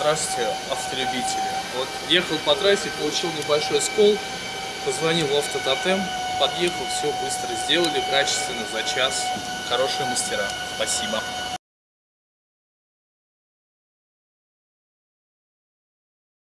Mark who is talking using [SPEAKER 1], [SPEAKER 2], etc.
[SPEAKER 1] Здравствуйте, автолюбители. Вот ехал по трассе, получил небольшой скол, позвонил в автототем, подъехал, все быстро сделали, качественно, за час. Хорошие мастера. Спасибо.